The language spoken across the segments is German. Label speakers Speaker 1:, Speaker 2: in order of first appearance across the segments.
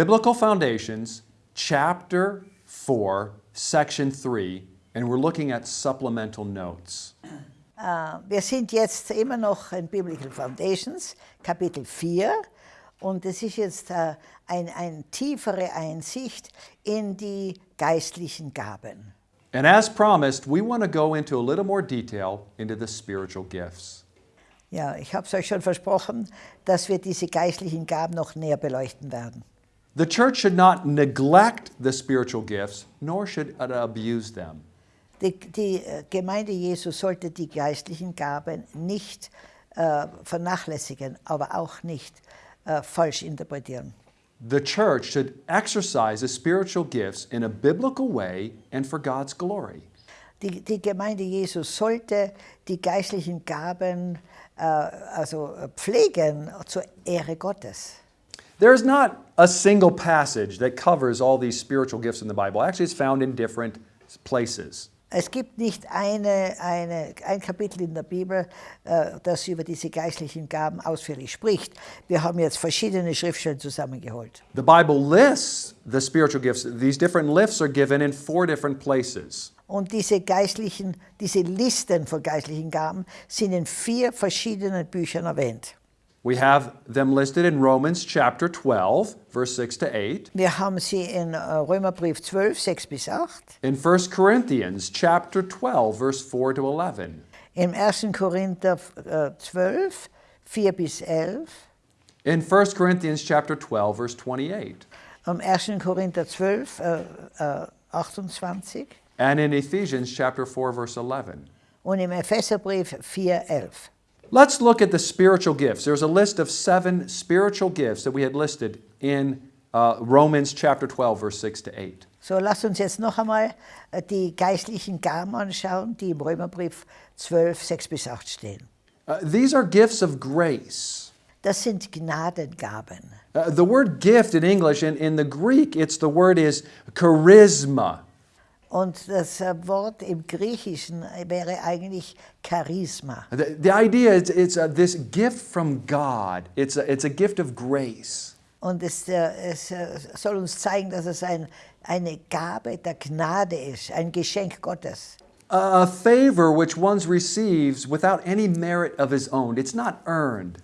Speaker 1: Biblical Foundations, chapter 4, section 3, and we're looking at supplemental notes.
Speaker 2: Äh, Wir sind jetzt immer noch in Biblical Foundations, Kapitel 4. Und es ist jetzt äh, eine ein tiefere Einsicht in die geistlichen Gaben.
Speaker 1: And as promised, we want to go into a little more detail into the spiritual gifts.
Speaker 2: Ja, ich habe es euch schon versprochen, dass wir diese geistlichen Gaben noch näher beleuchten werden.
Speaker 1: The church should not neglect the spiritual gifts, nor should it abuse them.
Speaker 2: Die, die äh, Gemeinde Jesu sollte die geistlichen Gaben nicht äh, vernachlässigen, aber auch nicht äh, falsch interpretieren.
Speaker 1: The church should exercise the spiritual gifts in a biblical way and for God's glory.
Speaker 2: Die, die Gemeinde Jesu sollte die geistlichen Gaben äh, also äh, pflegen zur Ehre Gottes.
Speaker 1: There's not a single passage that covers all these spiritual gifts in the Bible. Actually, it's found in different places.
Speaker 2: Es gibt nicht eine, eine, ein Kapitel in der Bibel, äh, das über diese geistlichen Gaben ausführlich spricht. Wir haben jetzt verschiedene Schriftstellen zusammengeholt.
Speaker 1: The Bible lists the spiritual gifts. These different lists are given in four different places.
Speaker 2: Und diese geistlichen, diese Listen von geistlichen Gaben sind in vier verschiedenen Büchern erwähnt.
Speaker 1: We have them listed in Romans chapter 12, verse 6 to 8,
Speaker 2: Wir haben sie in äh, Römerbrief 12, 6 bis 8,
Speaker 1: in 1 Corinthians chapter 12, verse 4 to 11,
Speaker 2: im 1. Korinther äh, 12, 4 bis 11,
Speaker 1: in 1 Corinthians chapter 12, verse 28,
Speaker 2: am 1. Korinther 12, äh, äh, 28
Speaker 1: and in Ephesians chapter 4, verse 11.
Speaker 2: und im Epheserbrief 4, 11.
Speaker 1: Let's look at the spiritual gifts. There's a list of seven spiritual gifts that we had listed in uh, Romans chapter 12, verse 6 to 8.
Speaker 2: So, lasst uns jetzt noch einmal äh, die geistlichen Gaben anschauen, die im Römerbrief 12, 6 bis 8 stehen.
Speaker 1: Uh, these are gifts of grace.
Speaker 2: Das sind Gnadengaben.
Speaker 1: Uh, the word gift in English, in, in the Greek, it's the word is charisma.
Speaker 2: Und das Wort im Griechischen wäre eigentlich Charisma.
Speaker 1: The, the idea is it's uh, this gift from God. It's a, it's a gift of grace.
Speaker 2: Und es, äh, es äh, soll uns zeigen, dass es ein, eine Gabe der Gnade ist, ein Geschenk Gottes.
Speaker 1: A, a favor which one receives without any merit of his own. It's not earned.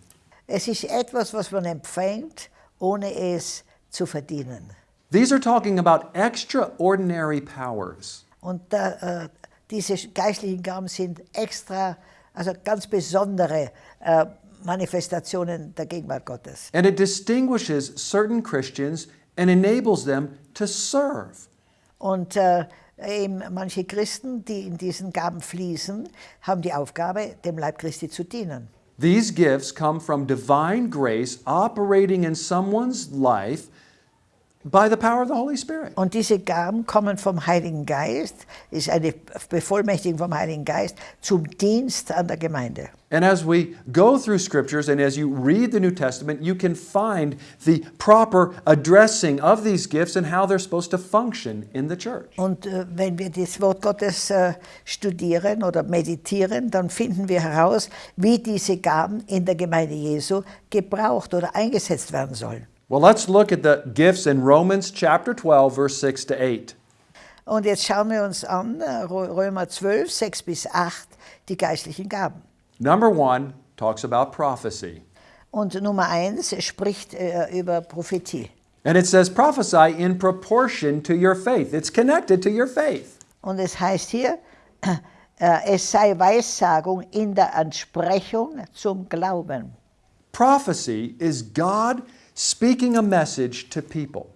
Speaker 2: Es ist etwas, was man empfängt, ohne es zu verdienen.
Speaker 1: These are talking about extraordinary powers.
Speaker 2: Und da, äh, diese geistlichen Gaben sind extra, also ganz besondere äh, Manifestationen der Gegenwart Gottes.
Speaker 1: And it distinguishes certain Christians and enables them to serve.
Speaker 2: Und äh, eben manche Christen, die in diesen Gaben fließen, haben die Aufgabe, dem Leib Christi zu dienen.
Speaker 1: These gifts come from divine grace operating in someone's life by the power of the Holy Spirit.
Speaker 2: Und diese Gaben kommen vom Heiligen Geist, ist eine Bevollmächtigung vom Heiligen Geist zum Dienst an der Gemeinde.
Speaker 1: And as we go through scriptures and as you read the New Testament, you can find the proper addressing of these gifts and how they're supposed to function in the church.
Speaker 2: Und äh, wenn wir das Wort Gottes äh, studieren oder meditieren, dann finden wir heraus, wie diese Gaben in der Gemeinde Jesu gebraucht oder eingesetzt werden sollen.
Speaker 1: Well, let's look at the gifts in Romans chapter 12, verse 6 to 8.
Speaker 2: Und jetzt schauen wir uns an, äh, Rö- Römer 12, 6 bis 8, die geistlichen Gaben.
Speaker 1: Number one talks about prophecy.
Speaker 2: Und Nummer 1 spricht äh, über Prophetie.
Speaker 1: And it says, prophesy in proportion to your faith. It's connected to your faith.
Speaker 2: Und es heißt hier, äh, es sei Weissagung in der Entsprechung zum Glauben.
Speaker 1: Prophecy is God speaking a message to people.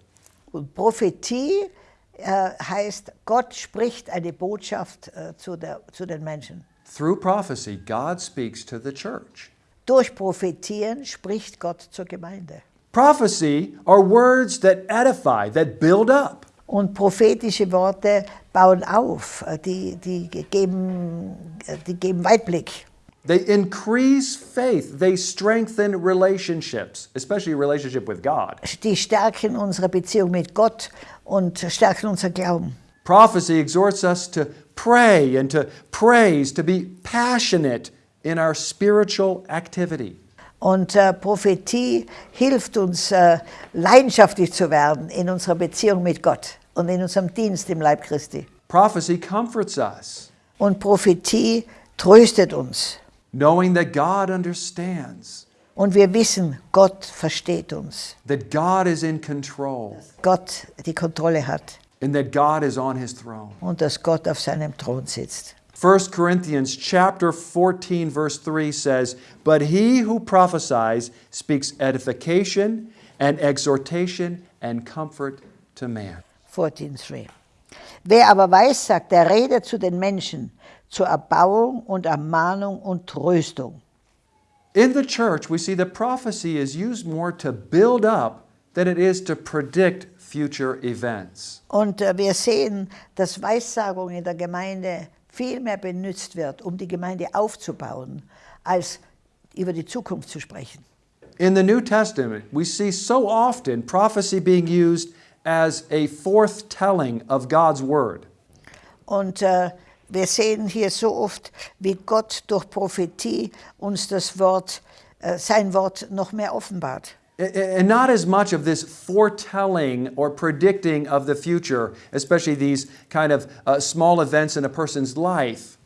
Speaker 2: Und Prophetie äh, heißt, Gott spricht eine Botschaft äh, zu, der, zu den Menschen.
Speaker 1: Through prophecy, God speaks to the church.
Speaker 2: Durch Prophetien spricht Gott zur Gemeinde.
Speaker 1: Prophecy are words that edify, that build up.
Speaker 2: Und prophetische Worte bauen auf, äh, die, die, geben, äh, die geben Weitblick.
Speaker 1: They increase faith, they strengthen relationships, especially relationship with God.
Speaker 2: Die stärken unsere Beziehung mit Gott und stärken unser Glauben.
Speaker 1: Prophecy exhorts us to pray and to praise, to be passionate in our spiritual activity.
Speaker 2: Und äh, Prophetie hilft uns, äh, leidenschaftlich zu werden in unserer Beziehung mit Gott und in unserem Dienst im Leib Christi.
Speaker 1: Prophecy comforts us,
Speaker 2: Und Prophetie tröstet uns.
Speaker 1: Knowing that God understands,
Speaker 2: Und wir wissen, Gott versteht uns.
Speaker 1: that God is in control,
Speaker 2: Gott die Kontrolle hat
Speaker 1: and that God is on his throne.
Speaker 2: und dass Gott auf seinem Thron sitzt.
Speaker 1: 1 Corinthians chapter 14 verse 3 says, "But he who prophesies speaks edification and exhortation and comfort to man."
Speaker 2: 14,3. Wer aber weissagt, der redet zu den Menschen zur Erbauung und Ermahnung und Tröstung.
Speaker 1: In the church, we see that prophecy is used more to build up than it is to predict future events.
Speaker 2: Und äh, wir sehen, dass Weissagung in der Gemeinde viel mehr benutzt wird, um die Gemeinde aufzubauen, als über die Zukunft zu sprechen.
Speaker 1: In the New Testament, we see so often prophecy being used as a forthtelling of God's word.
Speaker 2: Und äh, wir sehen hier so oft, wie Gott durch Prophetie uns das Wort, äh, sein Wort noch mehr offenbart.
Speaker 1: And not as much of this foretelling or predicting of the future, especially these kind of uh, small events in a person's life.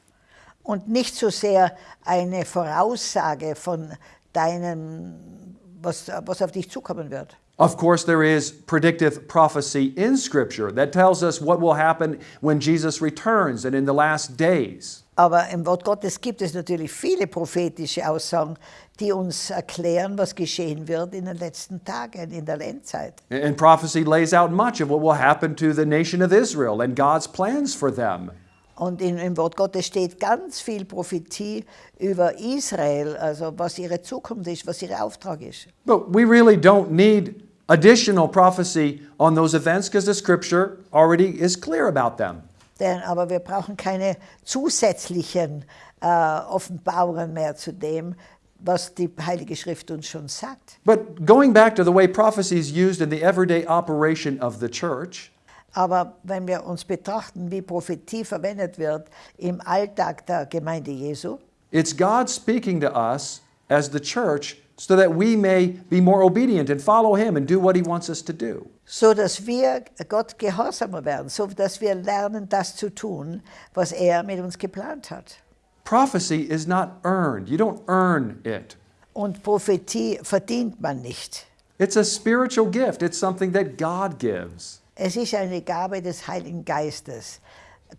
Speaker 2: Und nicht so sehr eine Voraussage von deinem, was, was auf dich zukommen wird.
Speaker 1: Of course, there is predictive prophecy in Scripture that tells us what will happen when Jesus returns and in the last days.
Speaker 2: Aber im Wort Gottes gibt es natürlich viele prophetische Aussagen, die uns erklären, was geschehen wird in den letzten Tagen, in der Endzeit.
Speaker 1: And prophecy lays out much of what will happen to the nation of Israel and God's plans for them.
Speaker 2: Und in, im Wort Gottes steht ganz viel Prophetie über Israel, also was ihre Zukunft ist, was ihr Auftrag ist.
Speaker 1: But we really don't need additional prophecy on those events because the Scripture already is clear about them.
Speaker 2: Denn, aber wir brauchen keine zusätzlichen äh, Offenbarungen mehr zu dem, was die Heilige Schrift uns schon sagt.
Speaker 1: But going back to the way prophecy is used in the everyday operation of the church,
Speaker 2: Aber wenn wir uns betrachten, wie Prophetie verwendet wird im Alltag der Gemeinde Jesu,
Speaker 1: it's God speaking to us as the church so that we may be more obedient and follow Him and do what He wants us to do.
Speaker 2: so dass wir Gott gehorsamer werden, so dass wir lernen, das zu tun, was er mit uns geplant hat.
Speaker 1: Prophecy is not earned, you don't earn it.
Speaker 2: Und Prophetie verdient man nicht.
Speaker 1: It's a spiritual gift, it's something that God gives.
Speaker 2: Es ist eine Gabe des Heiligen Geistes.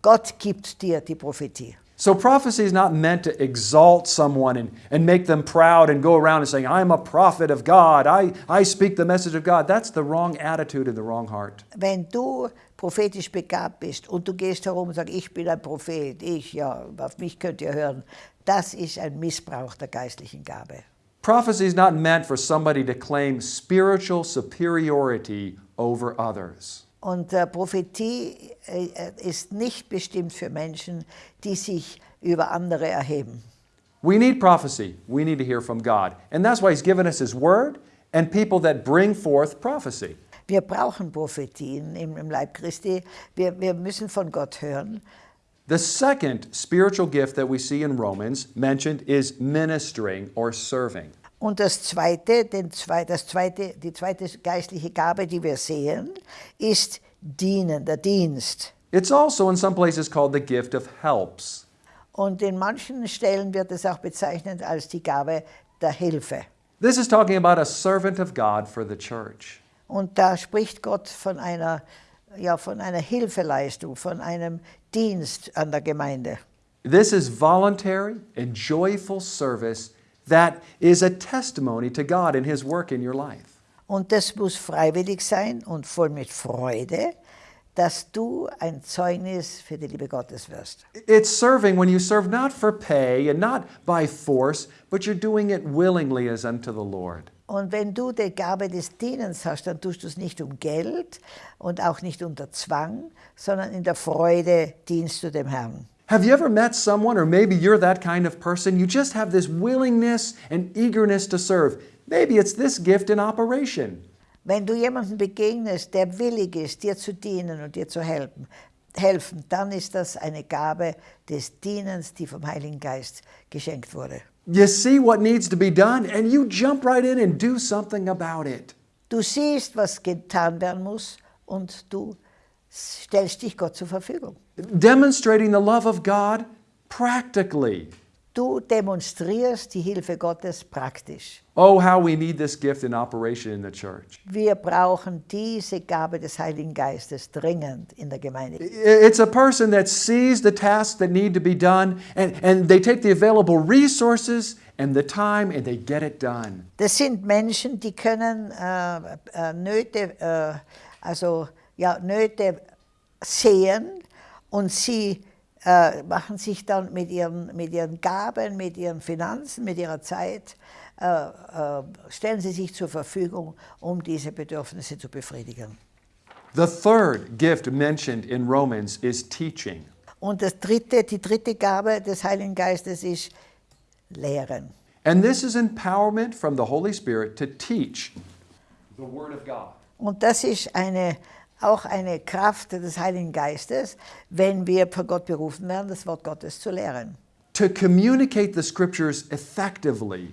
Speaker 2: Gott gibt dir die Prophetie.
Speaker 1: So prophecy is not meant to exalt someone and, and make them proud and go around and saying, I'm a prophet of God, I, I speak the message of God. That's the wrong attitude and the wrong heart.
Speaker 2: Wenn du prophetisch begabt bist und du gehst herum und sagst, ich bin ein Prophet, ich, ja, auf mich könnt ihr hören, das ist ein Missbrauch der geistlichen Gabe.
Speaker 1: Prophecy is not meant for somebody to claim spiritual superiority over others.
Speaker 2: Und äh, Prophetie äh, äh, ist nicht bestimmt für Menschen, die sich über andere erheben.
Speaker 1: We need prophecy. We need to hear from God. And that's why He's given us His Word and people that bring forth prophecy.
Speaker 2: Wir brauchen Prophetien im, im Leib Christi. Wir, wir müssen von Gott hören.
Speaker 1: The second spiritual gift that we see in Romans mentioned is ministering or serving.
Speaker 2: Und das zweite, den das zweite, die zweite geistliche Gabe, die wir sehen, ist Dienen, der Dienst.
Speaker 1: It's also in some places called the gift of helps.
Speaker 2: Und in manchen Stellen wird es auch bezeichnet als die Gabe der Hilfe.
Speaker 1: This is talking about a servant of God for the church.
Speaker 2: Und da spricht Gott von einer, ja, von einer Hilfeleistung, von einem Dienst an der Gemeinde.
Speaker 1: This is voluntary and joyful service that is a testimony to God and His work in your life.
Speaker 2: Und das muss freiwillig sein und voll mit Freude, dass du ein Zeugnis für die Liebe Gottes wirst.
Speaker 1: It's serving when you serve not for pay and not by force, but you're doing it willingly as unto the Lord.
Speaker 2: Und wenn du die Gabe des Dienens hast, dann tust du es nicht um Geld und auch nicht unter Zwang, sondern in der Freude dienst du dem Herrn.
Speaker 1: Have you ever met someone, or maybe you're that kind of person, you just have this willingness and eagerness to serve? Maybe it's this gift in operation.
Speaker 2: Wenn du jemandem begegnest, der willig ist, dir zu dienen und dir zu helfen, helfen, dann ist das eine Gabe des Dienens, die vom Heiligen Geist geschenkt wurde.
Speaker 1: You see what needs to be done and you jump right in and do something about it.
Speaker 2: Du siehst, was getan werden muss und du stellst dich Gott zur Verfügung.
Speaker 1: Demonstrating the love of God practically.
Speaker 2: Du demonstrierst die Hilfe Gottes praktisch.
Speaker 1: Oh, how we need this gift in operation in the church.
Speaker 2: Wir brauchen diese Gabe des Heiligen Geistes dringend in der Gemeinde.
Speaker 1: It's a person that sees the tasks that need to be done and, and they take the available resources and the time and they get it done.
Speaker 2: Das sind Menschen, die können äh, äh, Nöte, äh, also ja, Nöte sehen und sie äh, machen sich dann mit ihren, mit ihren Gaben, mit ihren Finanzen, mit ihrer Zeit, äh, äh, stellen sie sich zur Verfügung, um diese Bedürfnisse zu befriedigen.
Speaker 1: The third gift mentioned in Romans is teaching.
Speaker 2: Und das dritte, die dritte Gabe des Heiligen Geistes ist Lehren.
Speaker 1: And this is empowerment from the Holy Spirit to teach the Word of God.
Speaker 2: Und das ist eine, auch eine Kraft des Heiligen Geistes, wenn wir von Gott berufen werden, das Wort Gottes zu lehren.
Speaker 1: To communicate the Scriptures effectively.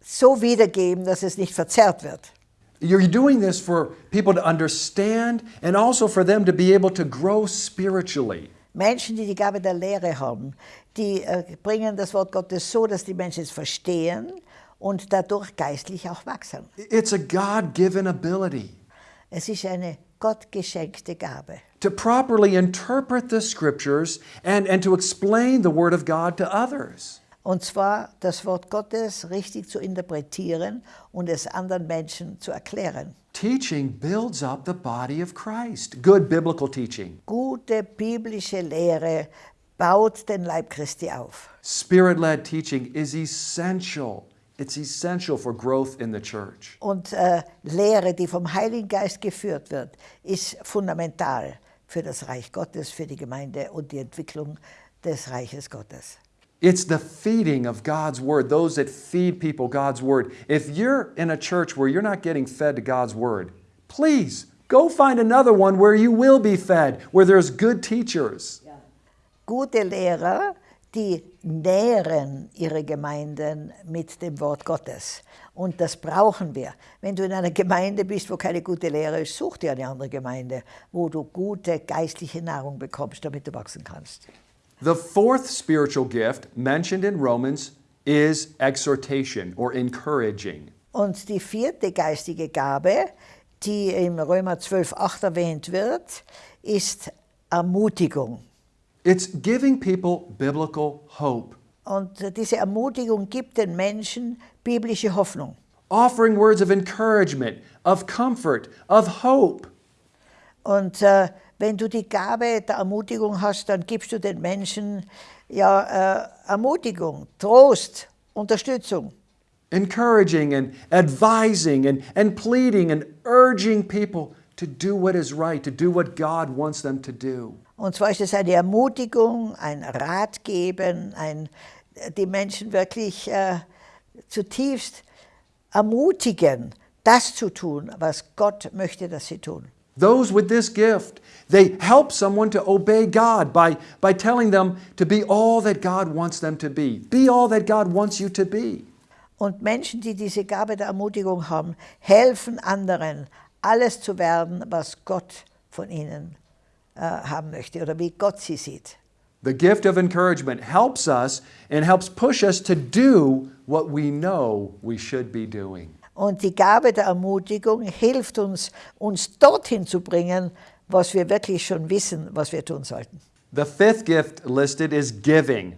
Speaker 2: So wiedergeben, dass es nicht verzerrt wird.
Speaker 1: You're doing this for people to understand and also for them to be able to grow spiritually.
Speaker 2: Menschen, die die Gabe der Lehre haben, die äh, bringen das Wort Gottes so, dass die Menschen es verstehen und dadurch geistlich auch wachsen.
Speaker 1: It's a God given ability
Speaker 2: Es ist eine gottgeschenkte Gabe.
Speaker 1: to properly interpret the Scriptures and, and to explain the Word of God to others.
Speaker 2: Und zwar das Wort Gottes richtig zu interpretieren und es anderen Menschen zu erklären.
Speaker 1: Teaching builds up the body of Christ. Good biblical teaching.
Speaker 2: Gute biblische Lehre baut den Leib Christi auf.
Speaker 1: Spirit led teaching is essential. It's essential for growth in the church.
Speaker 2: Und äh, Lehre, die vom Heiligen Geist geführt wird, ist fundamental für das Reich Gottes, für die Gemeinde und die Entwicklung des Reiches Gottes.
Speaker 1: It's the feeding of God's Word, those that feed people God's Word. If you're in a church where you're not getting fed to God's Word, please go find another one where you will be fed, where there's good teachers.
Speaker 2: Gute Lehrer, die nähren ihre Gemeinden mit dem Wort Gottes. Und das brauchen wir. Wenn du in einer Gemeinde bist, wo keine gute Lehre ist, such dir eine andere Gemeinde, wo du gute geistliche Nahrung bekommst, damit du wachsen kannst.
Speaker 1: The fourth spiritual gift mentioned in Romans is exhortation or encouraging.
Speaker 2: Und die vierte geistige Gabe, die im Römer 12,8 erwähnt wird, ist Ermutigung.
Speaker 1: It's giving people biblical hope,
Speaker 2: Und diese Ermutigung gibt den Menschen biblische Hoffnung.
Speaker 1: offering words of encouragement, of comfort, of hope.
Speaker 2: Und äh, wenn du die Gabe der Ermutigung hast, dann gibst du den Menschen ja, äh, Ermutigung, Trost, Unterstützung.
Speaker 1: encouraging and advising and, and pleading and urging people to do what is right, to do what God wants them to do.
Speaker 2: Und zwar ist es eine Ermutigung, ein Ratgeben, ein, die Menschen wirklich äh, zutiefst ermutigen, das zu tun, was Gott möchte, dass sie tun.
Speaker 1: Those with this gift, they help someone to obey God by, by telling them to be all that God wants them to be. Be all that God wants you to be.
Speaker 2: Und Menschen, die diese Gabe der Ermutigung haben, helfen anderen, alles zu werden, was Gott von ihnen haben möchte oder wie Gott sie sieht.
Speaker 1: The gift of encouragement helps us and helps push us to do what we know we should be doing.
Speaker 2: Und die Gabe der Ermutigung hilft uns, uns dorthin zu bringen, was wir wirklich schon wissen, was wir tun sollten.
Speaker 1: The fifth gift listed is giving.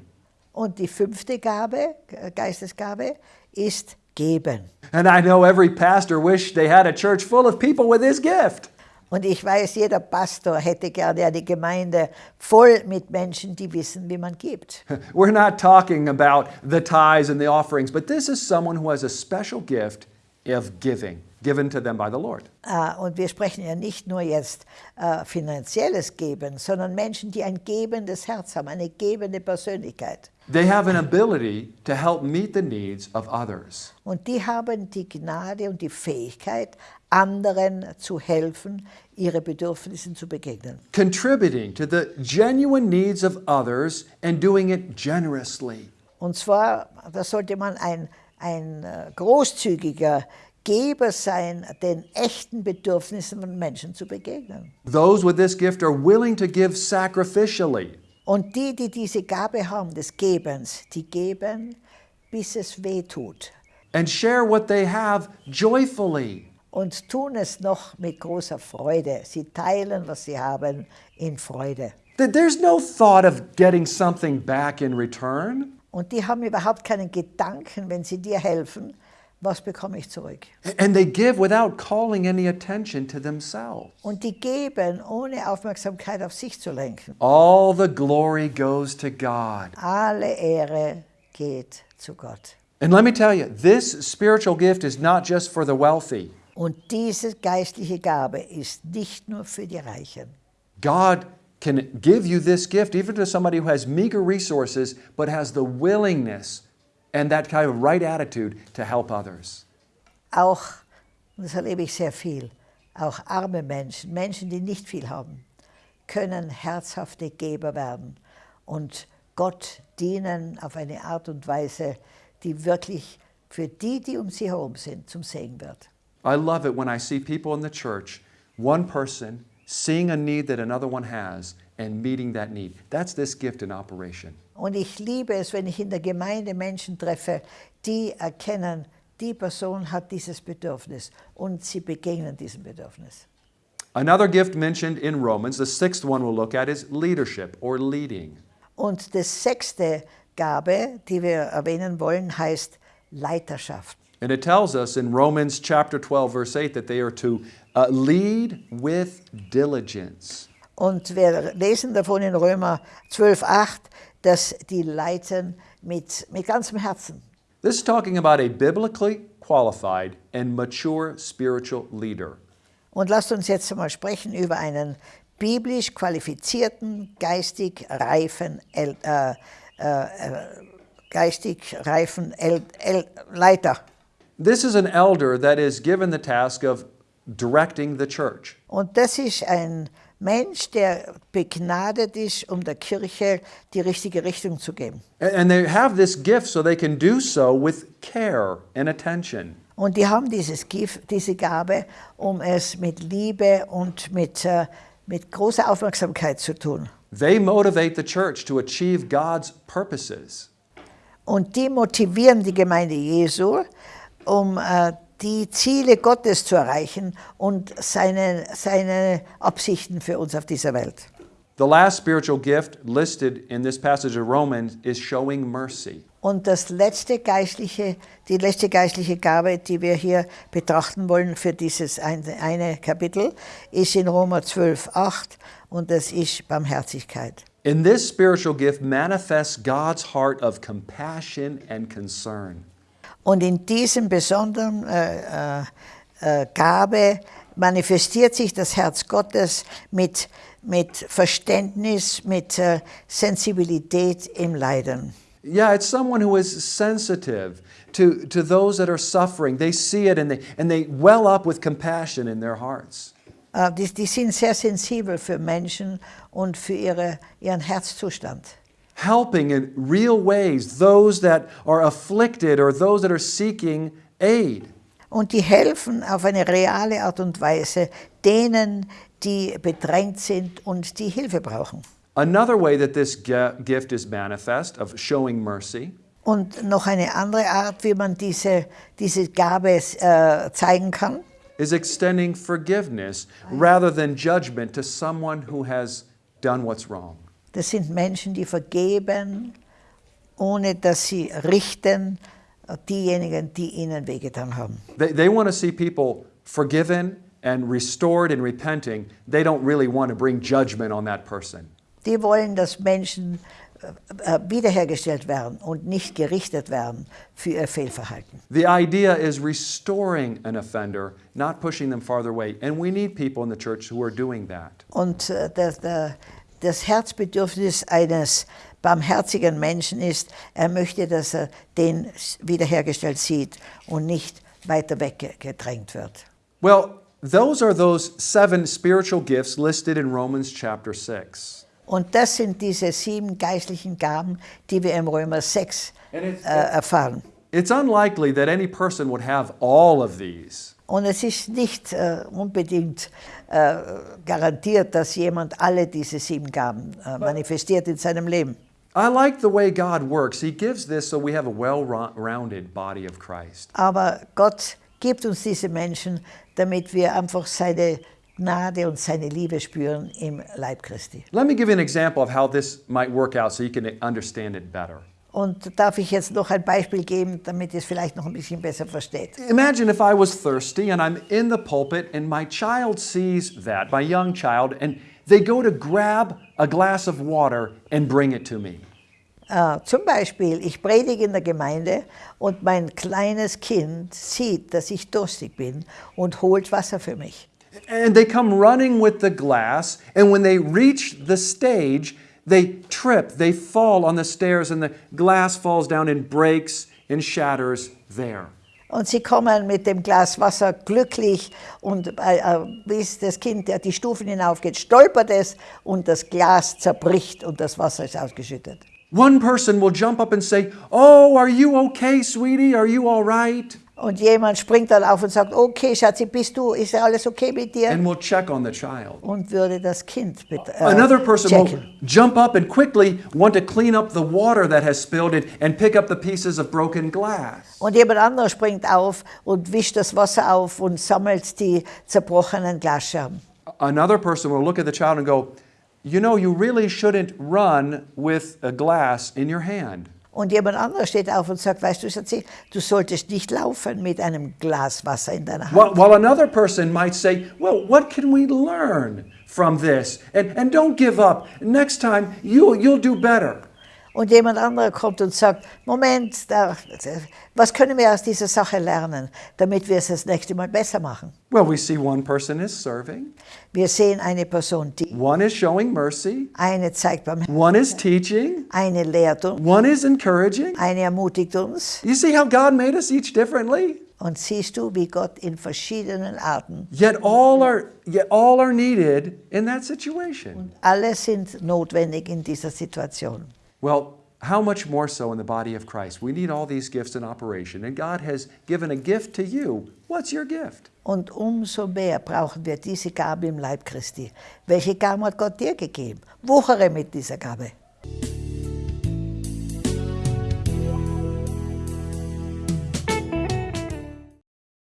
Speaker 2: Und die fünfte Gabe, äh, Geistesgabe, ist geben.
Speaker 1: And I know every pastor wished they had a church full of people with this gift.
Speaker 2: Und ich weiß, jeder Pastor hätte gerne eine Gemeinde voll mit Menschen, die wissen, wie man gibt.
Speaker 1: We're not talking about the tithes and the offerings, but this is someone who has a special gift of giving, given to them by the Lord.
Speaker 2: Äh, Und wir sprechen ja nicht nur jetzt äh, finanzielles Geben, sondern Menschen, die ein gebendes Herz haben, eine gebende Persönlichkeit.
Speaker 1: They have an ability to help meet the needs of others.
Speaker 2: Und die haben die Gnade und die Fähigkeit, anderen zu helfen, ihre Bedürfnisse zu begegnen.
Speaker 1: contributing to the genuine needs of others and doing it generously.
Speaker 2: Und zwar, da sollte man ein, ein äh, großzügiger Geber sein, den echten Bedürfnissen von Menschen zu begegnen.
Speaker 1: Those with this gift are willing to give sacrificially.
Speaker 2: Und die, die diese Gabe haben des Gebens, die geben, bis es weh tut.
Speaker 1: and share what they have joyfully.
Speaker 2: Und tun es noch mit großer Freude. Sie teilen, was sie haben, in Freude.
Speaker 1: There's no thought of getting something back in return.
Speaker 2: Und die haben überhaupt keinen Gedanken, wenn sie dir helfen, was bekomme ich zurück.
Speaker 1: And they give without calling any attention to themselves.
Speaker 2: Und die geben, ohne Aufmerksamkeit auf sich zu lenken.
Speaker 1: All the glory goes to God.
Speaker 2: Alle Ehre geht zu Gott.
Speaker 1: And let me tell you, this spiritual gift is not just for the wealthy.
Speaker 2: Und diese geistliche Gabe ist nicht nur für die Reichen.
Speaker 1: God can give you this gift even to somebody who has meager resources but has the willingness and that kind of right attitude to help others.
Speaker 2: Auch, und das erlebe ich sehr viel, auch arme Menschen, Menschen, die nicht viel haben, können herzhafte Geber werden und Gott dienen auf eine Art und Weise, die wirklich für die, die um sie herum sind, zum Segen wird.
Speaker 1: I love it when I see people in the church, one person seeing a need that another one has and meeting that need. That's this gift in operation.
Speaker 2: Und ich liebe es, wenn ich in der Gemeinde Menschen treffe, die erkennen, die Person hat dieses Bedürfnis und sie begegnen diesem Bedürfnis.
Speaker 1: Another gift mentioned in Romans, the sixth one we'll look at, is leadership or leading.
Speaker 2: Und das sechste Gabe, die wir erwähnen wollen, heißt Leiterschaft.
Speaker 1: And it tells us in Romans chapter 12, verse 8, that they are to uh, lead with diligence.
Speaker 2: Und wir lesen davon in Römer 12,8, dass die leiten mit, mit ganzem Herzen.
Speaker 1: This is talking about a biblically qualified and mature spiritual leader.
Speaker 2: Und lasst uns jetzt einmal sprechen über einen biblisch qualifizierten, geistig reifen, äh, äh, äh, geistig reifen El, El, Leiter.
Speaker 1: This is an elder that is given the task of directing the church.
Speaker 2: Und das ist ein Mensch, der begnadet ist, um der Kirche die richtige Richtung zu geben.
Speaker 1: And- they have this gift so they can do so with care and attention.
Speaker 2: Und die haben dieses Gift, diese Gabe, um es mit Liebe und mit, äh, mit großer Aufmerksamkeit zu tun.
Speaker 1: They motivate the church to achieve God's purposes.
Speaker 2: Und die motivieren die Gemeinde Jesu, um äh, die Ziele Gottes zu erreichen und seine, seine Absichten für uns auf dieser Welt.
Speaker 1: The last spiritual gift listed in this passage of Romans is showing mercy.
Speaker 2: Und das letzte geistliche, die letzte geistliche Gabe, die wir hier betrachten wollen für dieses eine, eine Kapitel, ist in Römer 12, 8 und das ist Barmherzigkeit.
Speaker 1: In this spiritual gift manifests God's heart of compassion and concern.
Speaker 2: Und in diesem besonderen äh, äh, äh, Gabe manifestiert sich das Herz Gottes mit, mit Verständnis, mit äh, Sensibilität im Leiden.
Speaker 1: Yeah, it's someone who is sensitive to, to those that are suffering. They see it and they, and they well up with compassion in their hearts.
Speaker 2: Äh, die, die sind sehr sensibel für Menschen und für ihre, ihren Herzzustand.
Speaker 1: Helping in real ways those that are afflicted or those that are seeking aid.
Speaker 2: Und die helfen auf eine reale Art und Weise denen, die bedrängt sind und die Hilfe brauchen.
Speaker 1: Another way that this gift is manifest of showing mercy
Speaker 2: Und noch eine andere Art, wie man diese, diese Gabe äh, zeigen kann,
Speaker 1: is extending forgiveness rather than judgment to someone who has done what's wrong.
Speaker 2: Das sind Menschen, die vergeben, ohne dass sie richten diejenigen, die ihnen wehgetan haben.
Speaker 1: They, they want to see people forgiven and restored and repenting. They don't really want to bring judgment on that person.
Speaker 2: Die wollen, dass Menschen äh, äh, wiederhergestellt werden und nicht gerichtet werden für ihr Fehlverhalten.
Speaker 1: The idea is restoring an offender, not pushing them farther away. And we need people in the church who are doing that.
Speaker 2: Und äh, das, der- das Herzbedürfnis eines barmherzigen Menschen ist, er möchte, dass er den wiederhergestellt sieht und nicht weiter weggedrängt wird.
Speaker 1: Well, those are those seven spiritual gifts listed in Romans chapter 6.
Speaker 2: Und das sind diese sieben geistlichen Gaben, die wir im Römer 6
Speaker 1: And it's,
Speaker 2: äh, erfahren.
Speaker 1: It's unlikely that any person would have all of these.
Speaker 2: Und es ist nicht äh, unbedingt äh, garantiert, dass jemand alle diese sieben Gaben äh, manifestiert in seinem Leben.
Speaker 1: I like the way God works. He gives this so we have a well rounded body of Christ.
Speaker 2: Aber Gott gibt uns diese Menschen, damit wir einfach seine Gnade und seine Liebe spüren im Leib Christi.
Speaker 1: Let me give you an example of how this might work out so you can understand it better.
Speaker 2: Und darf ich jetzt noch ein Beispiel geben, damit ihr es vielleicht noch ein bisschen besser versteht.
Speaker 1: Imagine if I was thirsty and I'm in the pulpit and my child sees that, my young child, and they go to grab a glass of water and bring it to me.
Speaker 2: Äh, zum Beispiel, ich predige in der Gemeinde und mein kleines Kind sieht, dass ich durstig bin und holt Wasser für mich.
Speaker 1: And they come running with the glass, and when they reach the stage, they trip, they fall on the stairs, and the glass falls down and breaks and shatters there.
Speaker 2: Und sie kommen mit dem Glas Wasser glücklich und äh, äh, bis das Kind der die Stufen hinaufgeht, stolpert es und das Glas zerbricht und das Wasser ist ausgeschüttet.
Speaker 1: One person will jump up and say, Oh, are you okay, sweetie? Are you all right?
Speaker 2: Und jemand springt dann auf und sagt, okay, Schatzi, bist du, ist alles okay mit dir?
Speaker 1: And will check on the child.
Speaker 2: Und würde das Kind bitte, äh,
Speaker 1: Another person will
Speaker 2: checken.
Speaker 1: jump up and quickly want to clean up the water that has spilled it and pick up the pieces of broken glass.
Speaker 2: Und jemand anderes springt auf und wischt das Wasser auf und sammelt die zerbrochenen Glasscherben.
Speaker 1: Another person will look at the child and go, You know, you really shouldn't run with a glass in your hand.
Speaker 2: Und jemand anderes steht auf und sagt, weißt du, Schatzi, du solltest nicht laufen mit einem Glas Wasser in deiner Hand.
Speaker 1: While, while another person might say, Well, what can we learn from this? And, and don't give up. Next time, you'll, you'll do better.
Speaker 2: Und jemand anderer kommt und sagt, Moment, da, was können wir aus dieser Sache lernen, damit wir es das nächste Mal besser machen?
Speaker 1: Well, we see one person is serving,
Speaker 2: Wir sehen eine Person, die
Speaker 1: one is showing mercy,
Speaker 2: eine zeigt beim
Speaker 1: one is teaching,
Speaker 2: eine lehrt uns,
Speaker 1: one is encouraging.
Speaker 2: eine ermutigt uns.
Speaker 1: You see how God made us each differently?
Speaker 2: Und siehst du, wie Gott in verschiedenen Arten,
Speaker 1: Yet all are, yet all are needed in that situation.
Speaker 2: alle sind notwendig in dieser Situation.
Speaker 1: Well, how much more so in the body of Christ? We need all these gifts in operation, and God has given a gift to you. What's your gift?
Speaker 2: Und umso mehr brauchen wir diese Gabe im Leib Christi. Welche Gabe hat Gott dir gegeben? Wuchere mit dieser Gabe.